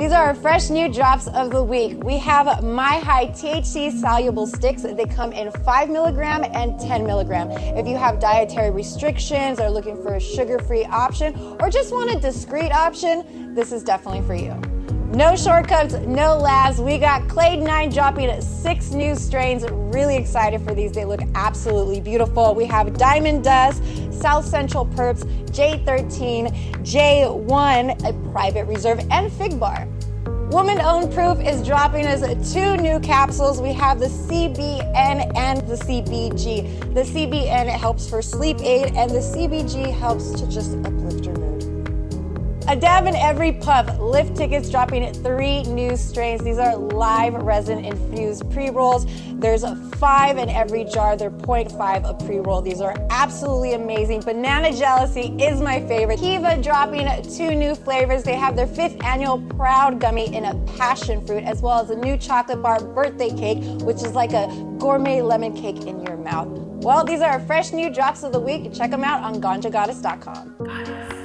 These are our fresh new drops of the week. We have My High THC soluble sticks. They come in 5 milligram and 10 milligram. If you have dietary restrictions, or looking for a sugar free option, or just want a discreet option, this is definitely for you. No shortcuts, no labs. We got Clade 9 dropping six new strains. Really excited for these. They look absolutely beautiful. We have Diamond Dust, South Central Perps, J13, J1, a private reserve, and Fig Bar. Woman Owned Proof is dropping us two new capsules. We have the CBN and the CBG. The CBN helps for sleep aid, and the CBG helps to just uplift your mood. A dab in every puff. Lift tickets dropping three new strains. These are live resin infused pre rolls. There's five in every jar. They're 0.5 a pre roll. These are absolutely amazing. Banana Jealousy is my favorite. Kiva dropping two new flavors. They have their fifth annual Proud Gummy in a passion fruit, as well as a new chocolate bar birthday cake, which is like a gourmet lemon cake in your mouth. Well, these are our fresh new drops of the week. Check them out on ganjagoddess.com. Goddess.